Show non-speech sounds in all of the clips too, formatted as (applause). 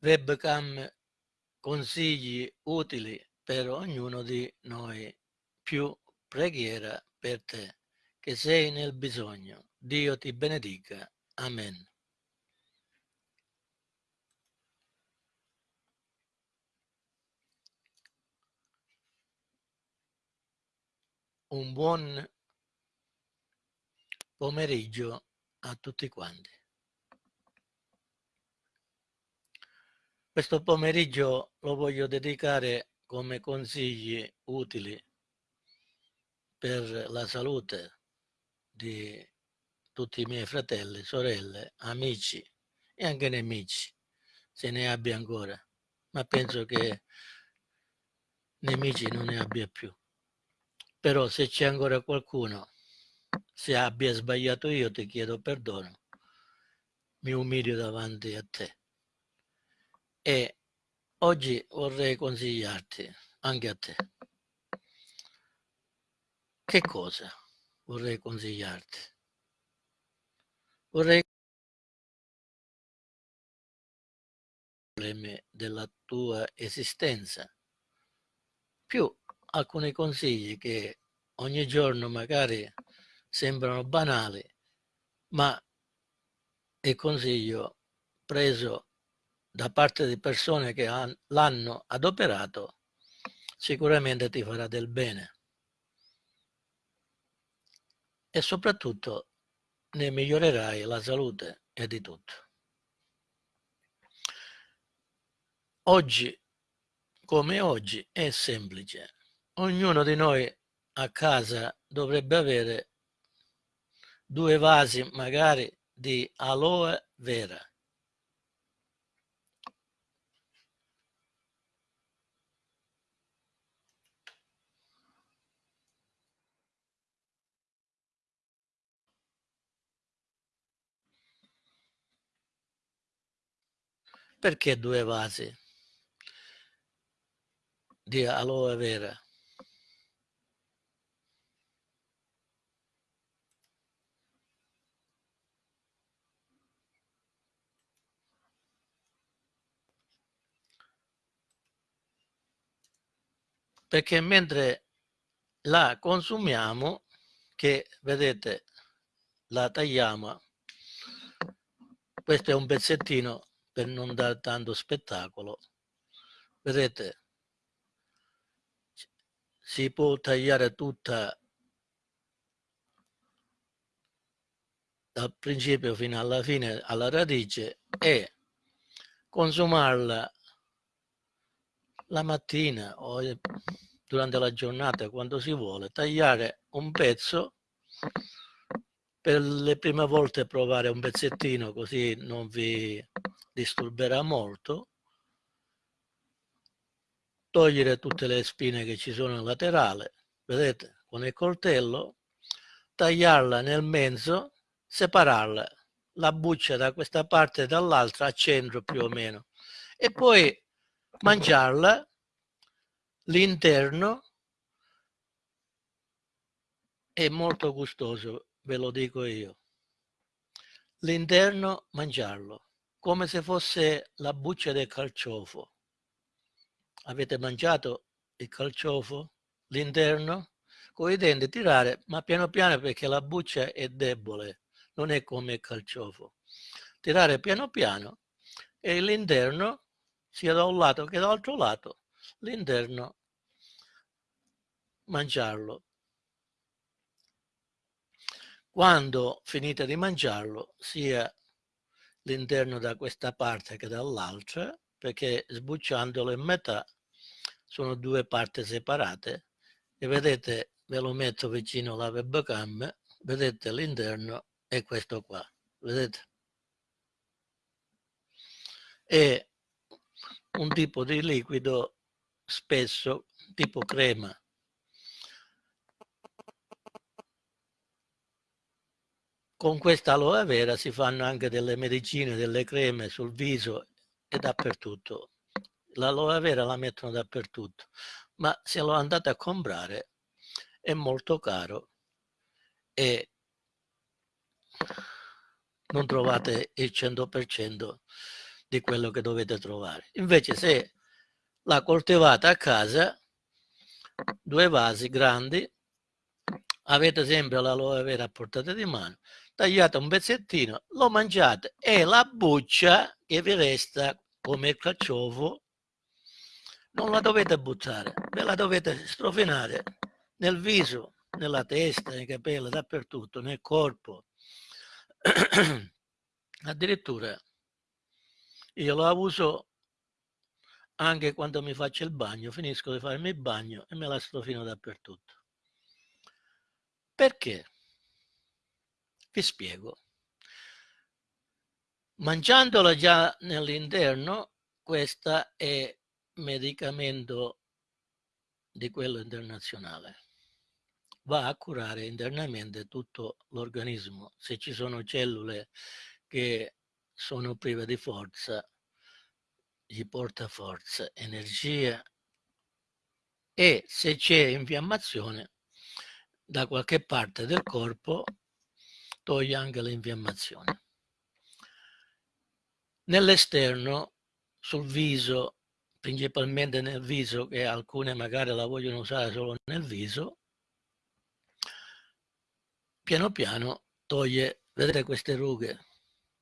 webcam consigli utili per ognuno di noi, più preghiera per te, che sei nel bisogno. Dio ti benedica. Amen. Un buon pomeriggio a tutti quanti. Questo pomeriggio lo voglio dedicare come consigli utili per la salute di tutti i miei fratelli, sorelle, amici e anche nemici, se ne abbia ancora, ma penso che nemici non ne abbia più. Però se c'è ancora qualcuno, se abbia sbagliato io ti chiedo perdono, mi umilio davanti a te. E oggi vorrei consigliarti, anche a te, che cosa vorrei consigliarti? Vorrei problemi della tua esistenza, più alcuni consigli che ogni giorno magari sembrano banali, ma è consiglio preso da parte di persone che l'hanno adoperato, sicuramente ti farà del bene. E soprattutto ne migliorerai la salute e di tutto. Oggi, come oggi, è semplice. Ognuno di noi a casa dovrebbe avere due vasi magari di aloe vera Perché due vasi di aloe vera? Perché mentre la consumiamo, che vedete la tagliamo, questo è un pezzettino per non dare tanto spettacolo. Vedete, si può tagliare tutta dal principio fino alla fine, alla radice e consumarla la mattina o durante la giornata quando si vuole, tagliare un pezzo per le prime volte provare un pezzettino così non vi disturberà molto togliere tutte le spine che ci sono in laterale vedete con il coltello tagliarla nel mezzo separarla la buccia da questa parte e dall'altra a centro più o meno e poi mangiarla l'interno è molto gustoso ve lo dico io. L'interno mangiarlo, come se fosse la buccia del calciofo. Avete mangiato il calciofo? L'interno? Con i denti tirare, ma piano piano perché la buccia è debole, non è come il calciofo. Tirare piano piano e l'interno, sia da un lato che dall'altro lato, l'interno mangiarlo quando finite di mangiarlo, sia l'interno da questa parte che dall'altra, perché sbucciandolo in metà sono due parti separate e vedete, ve lo metto vicino alla webcam, vedete l'interno è questo qua, vedete? È un tipo di liquido spesso tipo crema Con questa aloe vera si fanno anche delle medicine, delle creme sul viso e dappertutto. L'aloe vera la mettono dappertutto, ma se lo andate a comprare è molto caro e non trovate il 100% di quello che dovete trovare. Invece se la coltivate a casa, due vasi grandi, avete sempre l'aloe vera a portata di mano, tagliate un pezzettino, lo mangiate e la buccia che vi resta come il carciofo non la dovete buttare, ve la dovete strofinare nel viso, nella testa, nei capelli, dappertutto, nel corpo. (clears throat) Addirittura io la uso anche quando mi faccio il bagno, finisco di farmi il bagno e me la strofino dappertutto. Perché? Vi spiego. Mangiandola già nell'interno, questa è medicamento di quello internazionale. Va a curare internamente tutto l'organismo. Se ci sono cellule che sono prive di forza, gli porta forza, energia e se c'è infiammazione da qualche parte del corpo toglie anche l'infiammazione. Nell'esterno, sul viso, principalmente nel viso, che alcune magari la vogliono usare solo nel viso, piano piano toglie, vedete queste rughe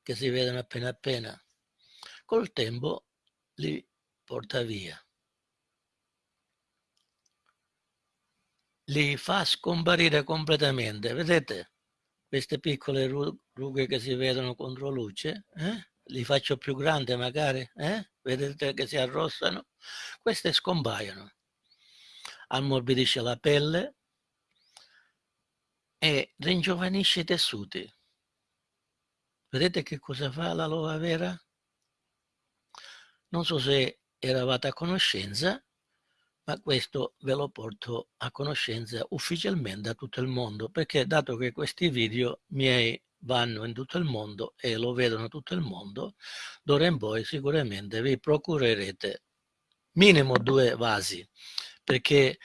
che si vedono appena appena, col tempo li porta via. Li fa scomparire completamente, vedete queste piccole rughe che si vedono contro luce? Eh? Li faccio più grandi magari, eh? vedete che si arrossano? Queste scompaiono. Ammorbidisce la pelle e ringiovanisce i tessuti. Vedete che cosa fa l'aloe vera? Non so se eravate a conoscenza, ma questo ve lo porto a conoscenza ufficialmente a tutto il mondo, perché dato che questi video miei vanno in tutto il mondo e lo vedono tutto il mondo, d'ora in poi sicuramente vi procurerete minimo due vasi, perché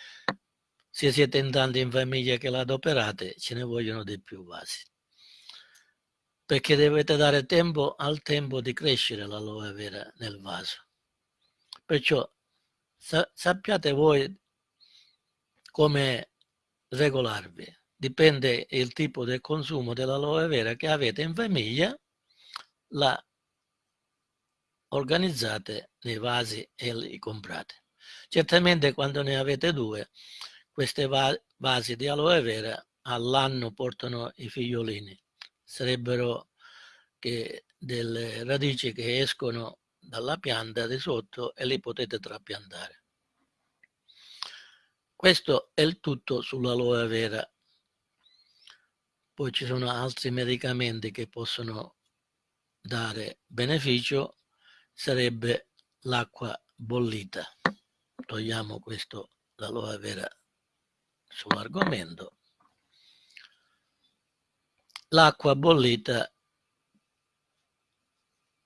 se siete in tanti in famiglia che l'adoperate, ce ne vogliono di più vasi perché dovete dare tempo al tempo di crescere l'aloe vera nel vaso. Perciò sa sappiate voi come regolarvi. Dipende il tipo del consumo dell'aloe vera che avete in famiglia, la organizzate nei vasi e li comprate. Certamente quando ne avete due, queste va vasi di aloe vera all'anno portano i figliolini sarebbero delle radici che escono dalla pianta di sotto e li potete trapiantare. Questo è il tutto sull'aloe vera. Poi ci sono altri medicamenti che possono dare beneficio, sarebbe l'acqua bollita. Togliamo questo, l'aloe vera sull'argomento l'acqua bollita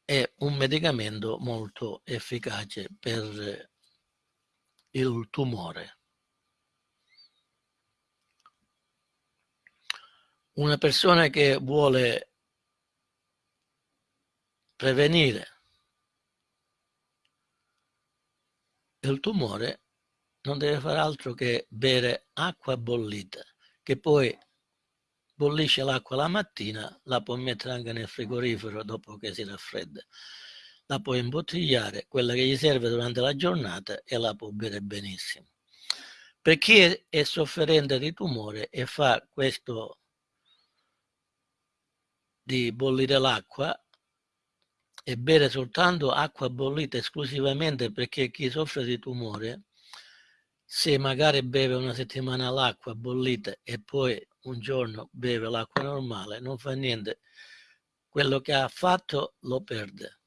è un medicamento molto efficace per il tumore. Una persona che vuole prevenire il tumore non deve fare altro che bere acqua bollita, che poi bollisce l'acqua la mattina, la può mettere anche nel frigorifero dopo che si raffredda. La può imbottigliare, quella che gli serve durante la giornata e la può bere benissimo. Per chi è sofferente di tumore e fa questo di bollire l'acqua e bere soltanto acqua bollita esclusivamente perché chi soffre di tumore se magari beve una settimana l'acqua bollita e poi un giorno beve l'acqua normale, non fa niente, quello che ha fatto lo perde,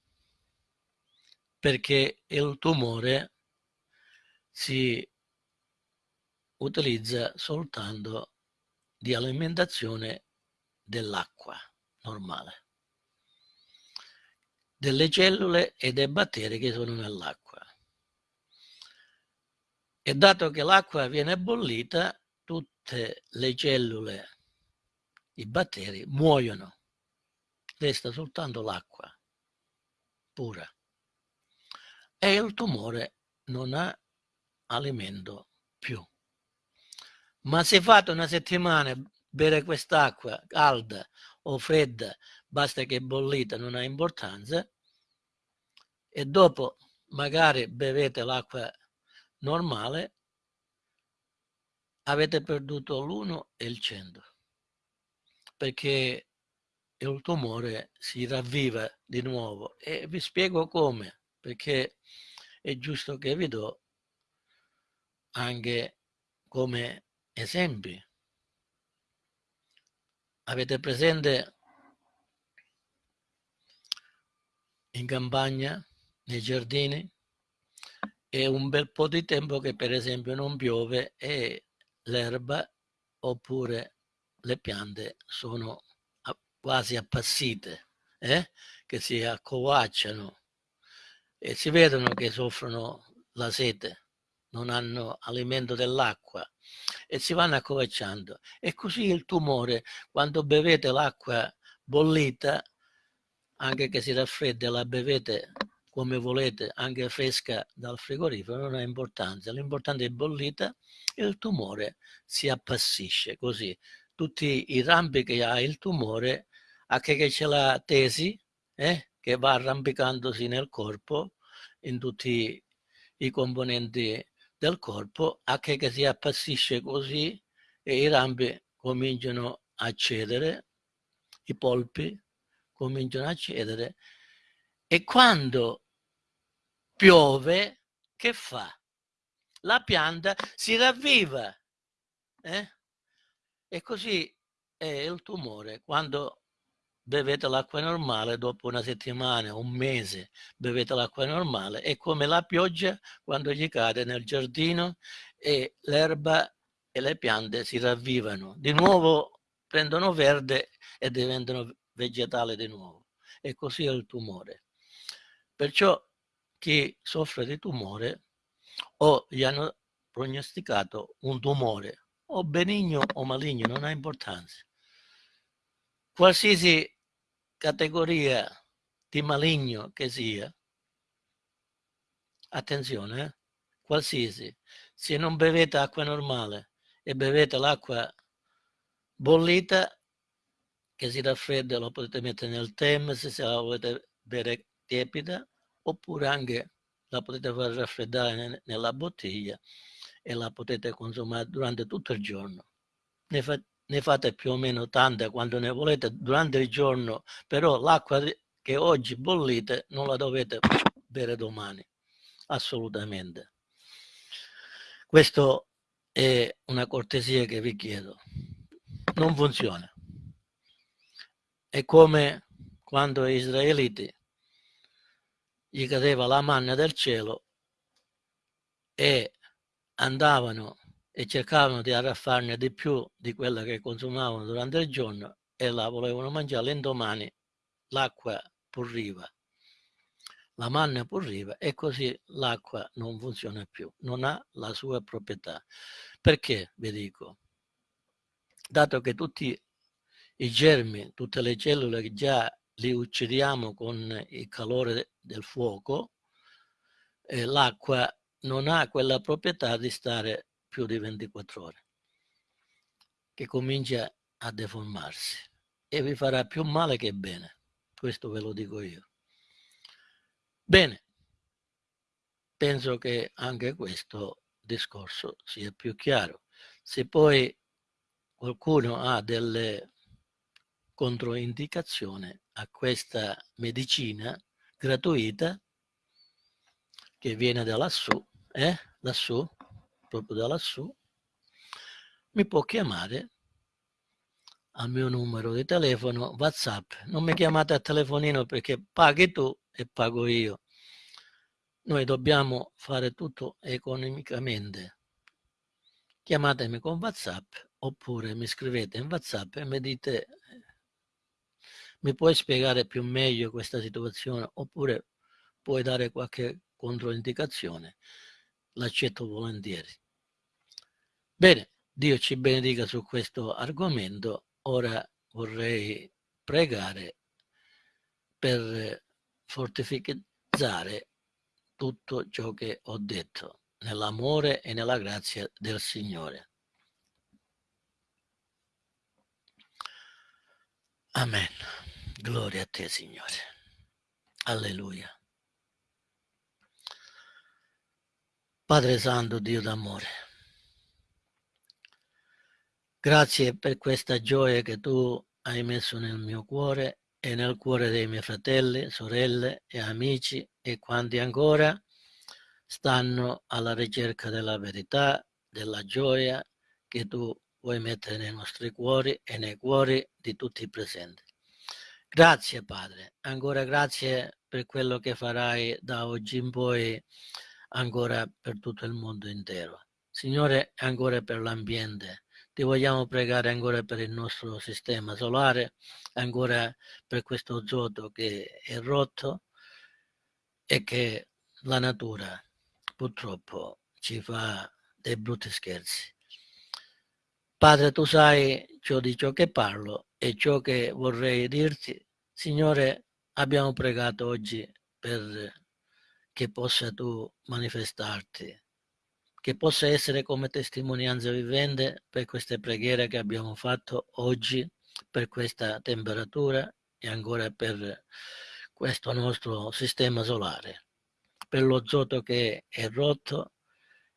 perché il tumore si utilizza soltanto di alimentazione dell'acqua normale, delle cellule e dei batteri che sono nell'acqua. E dato che l'acqua viene bollita, tutte le cellule, i batteri muoiono, resta soltanto l'acqua pura. e il tumore non ha alimento più. Ma se fate una settimana bere quest'acqua calda o fredda, basta che bollita, non ha importanza, e dopo magari bevete l'acqua normale, avete perduto l'1 e il 100 perché il tumore si ravviva di nuovo. E vi spiego come perché è giusto che vi do anche come esempi. Avete presente in campagna nei giardini? È un bel po' di tempo che per esempio non piove e l'erba oppure le piante sono quasi appassite, eh? che si accovacciano e si vedono che soffrono la sete, non hanno alimento dell'acqua e si vanno accovacciando. E così il tumore, quando bevete l'acqua bollita, anche che si raffredda, la bevete come volete, anche fresca dal frigorifero, non ha importanza. L'importante è bollita e il tumore si appassisce così. Tutti i rampi che ha il tumore, anche che c'è la tesi, eh, che va arrampicandosi nel corpo, in tutti i componenti del corpo, anche che si appassisce così e i rampi cominciano a cedere, i polpi cominciano a cedere e quando piove, che fa? La pianta si ravviva. Eh? E così è il tumore. Quando bevete l'acqua normale, dopo una settimana, un mese, bevete l'acqua normale, è come la pioggia quando gli cade nel giardino e l'erba e le piante si ravvivano. Di nuovo prendono verde e diventano vegetali di nuovo. E così è il tumore. Perciò chi soffre di tumore o gli hanno prognosticato un tumore o benigno o maligno, non ha importanza. Qualsiasi categoria di maligno che sia, attenzione, eh? qualsiasi, se non bevete acqua normale e bevete l'acqua bollita, che si raffredda, lo potete mettere nel thermos se la volete bere tiepida, oppure anche la potete far raffreddare nella bottiglia e la potete consumare durante tutto il giorno. Ne, fa, ne fate più o meno tante quando ne volete durante il giorno, però l'acqua che oggi bollite non la dovete bere domani, assolutamente. Questo è una cortesia che vi chiedo. Non funziona. È come quando gli israeliti gli cadeva la manna del cielo e andavano e cercavano di arraffarne di più di quella che consumavano durante il giorno e la volevano mangiare. L'indomani l'acqua purriva la manna purriva e così l'acqua non funziona più non ha la sua proprietà. Perché vi dico? Dato che tutti i germi tutte le cellule che già li uccidiamo con il calore del fuoco, eh, l'acqua non ha quella proprietà di stare più di 24 ore, che comincia a deformarsi e vi farà più male che bene. Questo ve lo dico io. Bene, penso che anche questo discorso sia più chiaro. Se poi qualcuno ha delle controindicazioni a questa medicina gratuita che viene da lassù, eh? lassù, proprio da lassù, mi può chiamare al mio numero di telefono WhatsApp. Non mi chiamate a telefonino perché paghi tu e pago io. Noi dobbiamo fare tutto economicamente. Chiamatemi con WhatsApp oppure mi scrivete in WhatsApp e mi dite mi puoi spiegare più meglio questa situazione oppure puoi dare qualche controindicazione? L'accetto volentieri. Bene, Dio ci benedica su questo argomento. Ora vorrei pregare per fortificare tutto ciò che ho detto, nell'amore e nella grazia del Signore. Amen. Gloria a te, Signore. Alleluia. Padre Santo, Dio d'amore, grazie per questa gioia che tu hai messo nel mio cuore e nel cuore dei miei fratelli, sorelle e amici e quanti ancora stanno alla ricerca della verità, della gioia che tu vuoi mettere nei nostri cuori e nei cuori di tutti i presenti. Grazie Padre, ancora grazie per quello che farai da oggi in poi ancora per tutto il mondo intero. Signore, ancora per l'ambiente. Ti vogliamo pregare ancora per il nostro sistema solare, ancora per questo zoto che è rotto e che la natura purtroppo ci fa dei brutti scherzi. Padre, tu sai ciò di ciò che parlo e ciò che vorrei dirti. Signore, abbiamo pregato oggi per che possa tu manifestarti, che possa essere come testimonianza vivente per queste preghiere che abbiamo fatto oggi, per questa temperatura e ancora per questo nostro sistema solare, per lo zoto che è rotto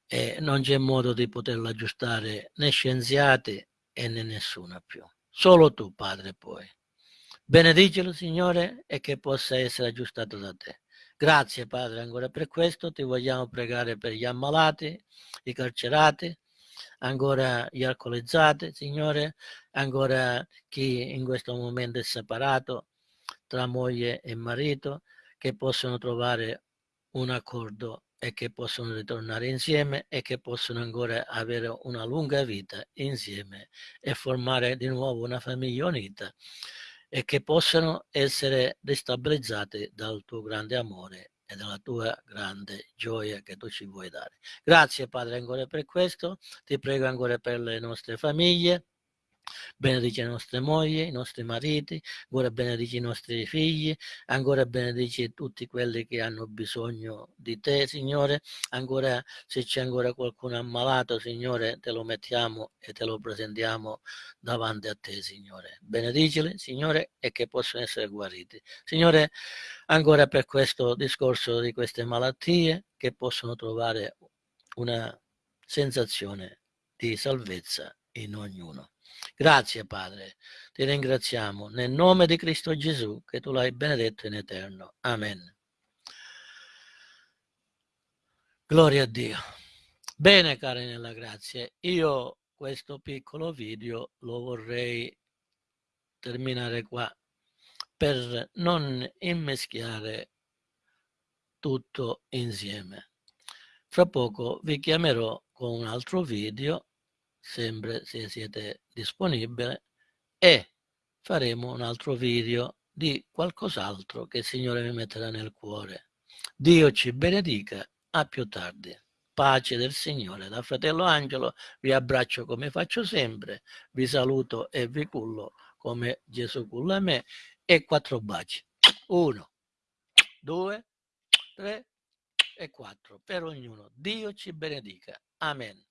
e non c'è modo di poterlo aggiustare né scienziati e né nessuno più. Solo tu, Padre, puoi. Benedicelo, Signore, e che possa essere aggiustato da te. Grazie Padre ancora per questo, ti vogliamo pregare per gli ammalati, i carcerati, ancora gli alcolizzati, Signore, ancora chi in questo momento è separato tra moglie e marito, che possono trovare un accordo e che possono ritornare insieme e che possono ancora avere una lunga vita insieme e formare di nuovo una famiglia unita e che possano essere destabilizzate dal tuo grande amore e dalla tua grande gioia che tu ci vuoi dare. Grazie Padre ancora per questo, ti prego ancora per le nostre famiglie, benedici le nostre mogli, i nostri mariti, ancora benedici i nostri figli, ancora benedici tutti quelli che hanno bisogno di te, Signore, ancora se c'è ancora qualcuno ammalato, Signore, te lo mettiamo e te lo presentiamo davanti a te, Signore. Benedicili, Signore, e che possono essere guariti. Signore, ancora per questo discorso di queste malattie, che possono trovare una sensazione di salvezza in ognuno. Grazie Padre, ti ringraziamo nel nome di Cristo Gesù che tu l'hai benedetto in eterno. Amen. Gloria a Dio. Bene cari nella grazia, io questo piccolo video lo vorrei terminare qua per non immeschiare tutto insieme. Fra poco vi chiamerò con un altro video sempre se siete disponibili e faremo un altro video di qualcos'altro che il Signore mi metterà nel cuore. Dio ci benedica, a più tardi. Pace del Signore. Da fratello Angelo vi abbraccio come faccio sempre, vi saluto e vi cullo come Gesù culla me e quattro baci. Uno, due, tre e quattro per ognuno. Dio ci benedica. Amen.